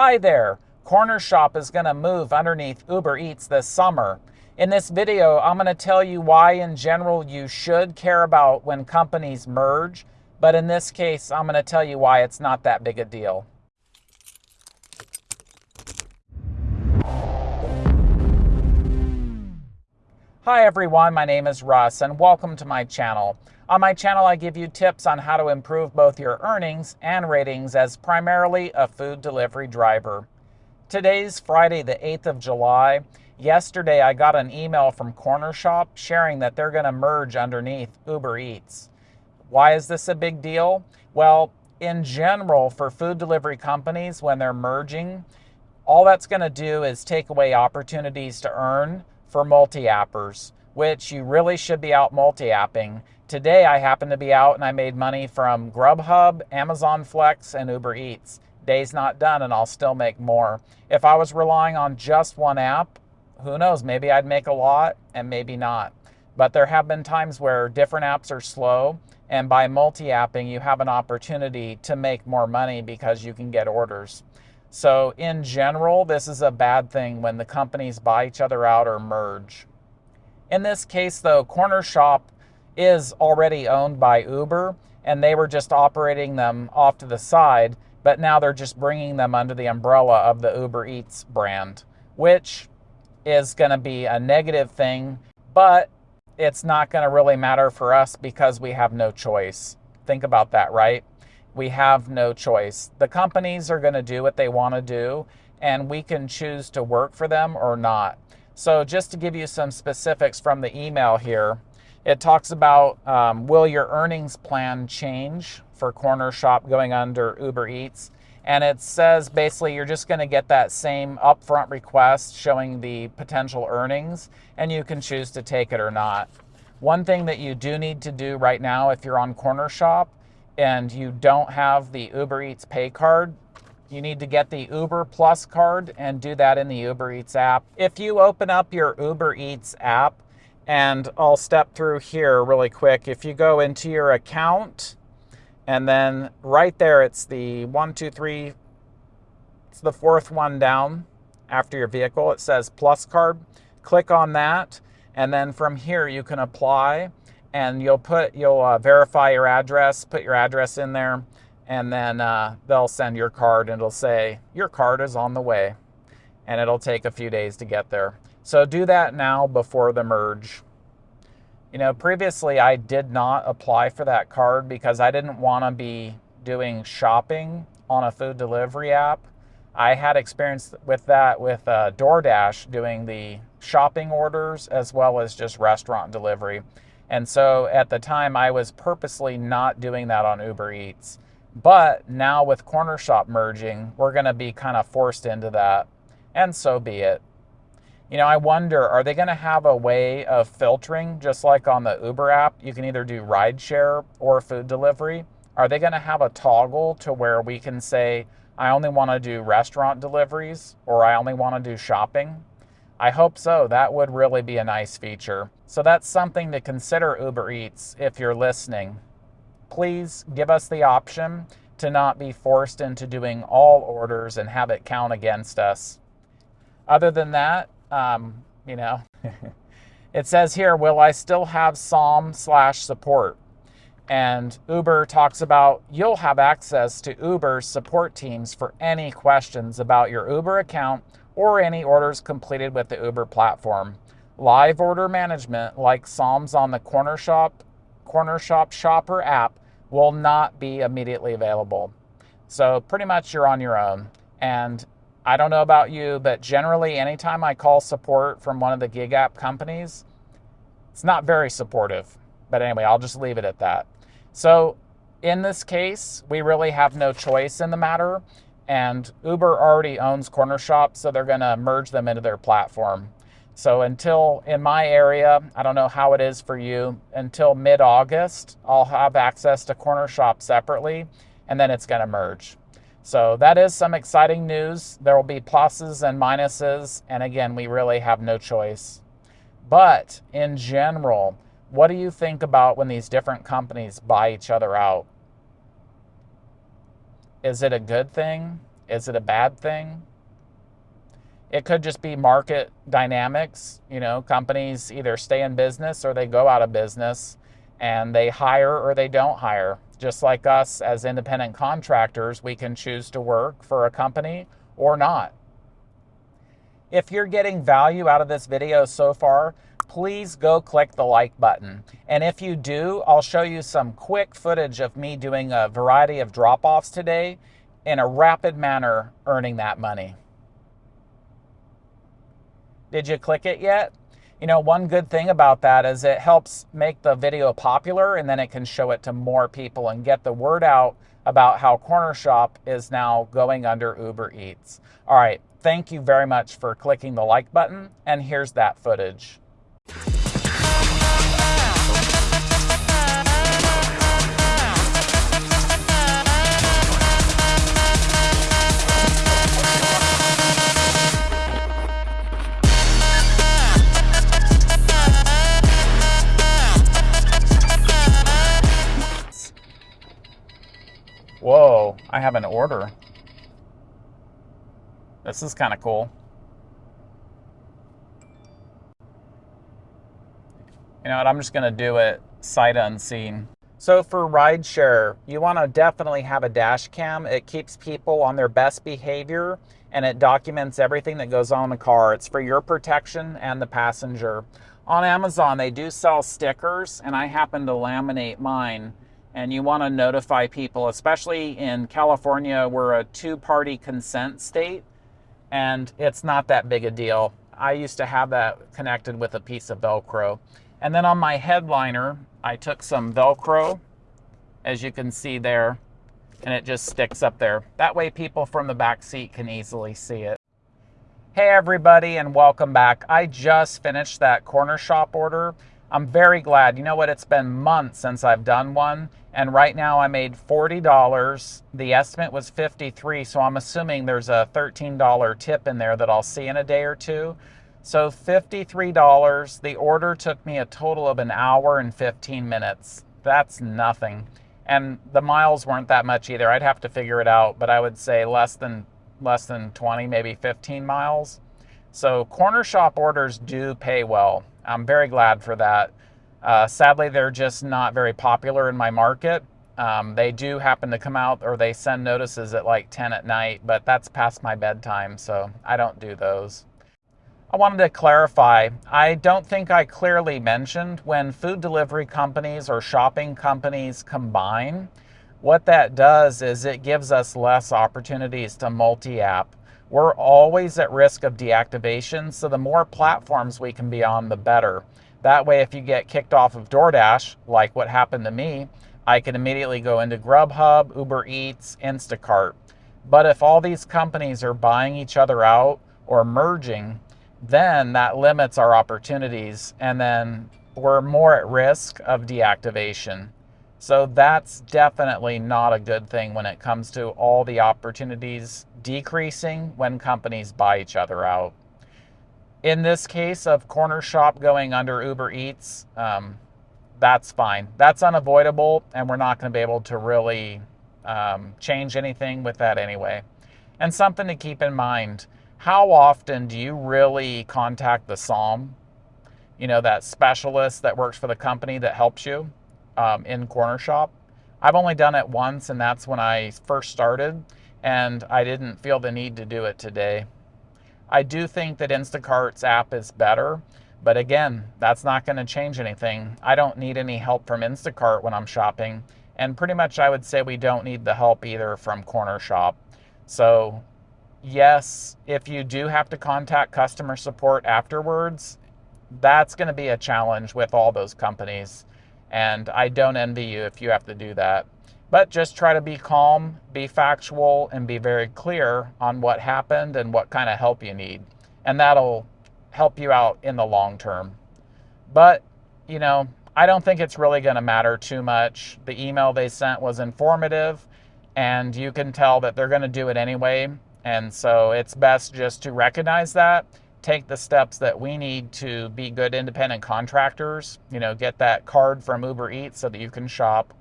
Hi there, Corner Shop is going to move underneath Uber Eats this summer. In this video, I'm going to tell you why in general you should care about when companies merge, but in this case, I'm going to tell you why it's not that big a deal. Hi everyone, my name is Russ and welcome to my channel. On my channel, I give you tips on how to improve both your earnings and ratings as primarily a food delivery driver. Today's Friday, the 8th of July. Yesterday, I got an email from Cornershop sharing that they're going to merge underneath Uber Eats. Why is this a big deal? Well, in general, for food delivery companies, when they're merging, all that's going to do is take away opportunities to earn for multi-appers, which you really should be out multi-apping. Today I happened to be out and I made money from Grubhub, Amazon Flex, and Uber Eats. Day's not done and I'll still make more. If I was relying on just one app, who knows, maybe I'd make a lot and maybe not. But there have been times where different apps are slow and by multi-apping you have an opportunity to make more money because you can get orders. So in general, this is a bad thing when the companies buy each other out or merge. In this case though, Corner Shop is already owned by Uber and they were just operating them off to the side, but now they're just bringing them under the umbrella of the Uber Eats brand, which is going to be a negative thing, but it's not going to really matter for us because we have no choice. Think about that, right? we have no choice. The companies are going to do what they want to do, and we can choose to work for them or not. So, just to give you some specifics from the email here, it talks about um, will your earnings plan change for Corner Shop going under Uber Eats? And it says basically you're just going to get that same upfront request showing the potential earnings, and you can choose to take it or not. One thing that you do need to do right now if you're on Corner Shop and you don't have the Uber Eats pay card, you need to get the Uber Plus card and do that in the Uber Eats app. If you open up your Uber Eats app, and I'll step through here really quick. If you go into your account, and then right there, it's the one, two, three, it's the fourth one down after your vehicle. It says Plus card. Click on that, and then from here, you can apply and you'll put you'll uh, verify your address, put your address in there, and then uh, they'll send your card and it'll say your card is on the way, and it'll take a few days to get there. So do that now before the merge. You know, previously I did not apply for that card because I didn't want to be doing shopping on a food delivery app. I had experience with that with uh, DoorDash doing the shopping orders as well as just restaurant delivery. And so at the time, I was purposely not doing that on Uber Eats. But now with Cornershop merging, we're going to be kind of forced into that. And so be it. You know, I wonder, are they going to have a way of filtering, just like on the Uber app? You can either do rideshare or food delivery. Are they going to have a toggle to where we can say, I only want to do restaurant deliveries or I only want to do shopping? I hope so. That would really be a nice feature. So that's something to consider Uber Eats if you're listening. Please give us the option to not be forced into doing all orders and have it count against us. Other than that, um, you know, it says here, will I still have SOM slash support? And Uber talks about you'll have access to Uber's support teams for any questions about your Uber account or any orders completed with the Uber platform. Live order management, like SOMs on the Cornershop, Cornershop Shopper app, will not be immediately available. So pretty much you're on your own. And I don't know about you, but generally anytime I call support from one of the gig app companies, it's not very supportive. But anyway, I'll just leave it at that. So in this case, we really have no choice in the matter and Uber already owns Corner Shop, so they're going to merge them into their platform. So until in my area, I don't know how it is for you, until mid August, I'll have access to Corner Shop separately, and then it's going to merge. So that is some exciting news. There will be pluses and minuses, and again, we really have no choice. But in general, what do you think about when these different companies buy each other out? Is it a good thing? Is it a bad thing? It could just be market dynamics. You know, companies either stay in business or they go out of business and they hire or they don't hire. Just like us as independent contractors, we can choose to work for a company or not. If you're getting value out of this video so far, please go click the like button. And if you do, I'll show you some quick footage of me doing a variety of drop-offs today in a rapid manner earning that money. Did you click it yet? You know, one good thing about that is it helps make the video popular and then it can show it to more people and get the word out about how Corner Shop is now going under Uber Eats. All right, thank you very much for clicking the like button and here's that footage. Have an order. This is kind of cool. You know what, I'm just gonna do it sight unseen. So for rideshare, you wanna definitely have a dash cam. It keeps people on their best behavior and it documents everything that goes on in the car. It's for your protection and the passenger. On Amazon, they do sell stickers and I happen to laminate mine and you want to notify people, especially in California, we're a two party consent state and it's not that big a deal. I used to have that connected with a piece of Velcro. And then on my headliner, I took some Velcro, as you can see there, and it just sticks up there. That way people from the back seat can easily see it. Hey everybody and welcome back. I just finished that corner shop order. I'm very glad. You know what? It's been months since I've done one. And right now I made $40. The estimate was 53, so I'm assuming there's a $13 tip in there that I'll see in a day or two. So $53. The order took me a total of an hour and 15 minutes. That's nothing. And the miles weren't that much either. I'd have to figure it out, but I would say less than less than 20, maybe 15 miles. So corner shop orders do pay well. I'm very glad for that. Uh, sadly, they're just not very popular in my market. Um, they do happen to come out or they send notices at like 10 at night, but that's past my bedtime, so I don't do those. I wanted to clarify, I don't think I clearly mentioned when food delivery companies or shopping companies combine, what that does is it gives us less opportunities to multi-app. We're always at risk of deactivation, so the more platforms we can be on, the better. That way, if you get kicked off of DoorDash, like what happened to me, I can immediately go into Grubhub, Uber Eats, Instacart. But if all these companies are buying each other out or merging, then that limits our opportunities and then we're more at risk of deactivation. So that's definitely not a good thing when it comes to all the opportunities decreasing when companies buy each other out. In this case of Corner Shop going under Uber Eats, um, that's fine. That's unavoidable, and we're not going to be able to really um, change anything with that anyway. And something to keep in mind how often do you really contact the SOM? You know, that specialist that works for the company that helps you um, in Cornershop? I've only done it once, and that's when I first started, and I didn't feel the need to do it today. I do think that Instacart's app is better, but again, that's not going to change anything. I don't need any help from Instacart when I'm shopping, and pretty much I would say we don't need the help either from Corner Shop. So yes, if you do have to contact customer support afterwards, that's going to be a challenge with all those companies. And I don't envy you if you have to do that. But just try to be calm, be factual, and be very clear on what happened and what kind of help you need. And that'll help you out in the long term. But, you know, I don't think it's really going to matter too much. The email they sent was informative, and you can tell that they're going to do it anyway. And so it's best just to recognize that, take the steps that we need to be good independent contractors, you know, get that card from Uber Eats so that you can shop,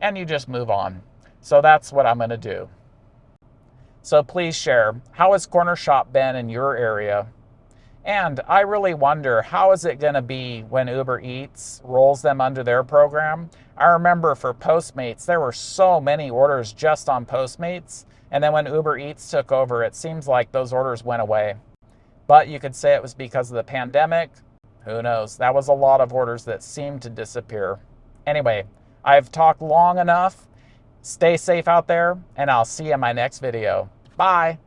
and you just move on. So that's what I'm going to do. So please share. How has Corner Shop been in your area? And I really wonder how is it going to be when Uber Eats rolls them under their program? I remember for Postmates, there were so many orders just on Postmates. And then when Uber Eats took over, it seems like those orders went away. But you could say it was because of the pandemic. Who knows? That was a lot of orders that seemed to disappear. Anyway, I've talked long enough. Stay safe out there, and I'll see you in my next video. Bye.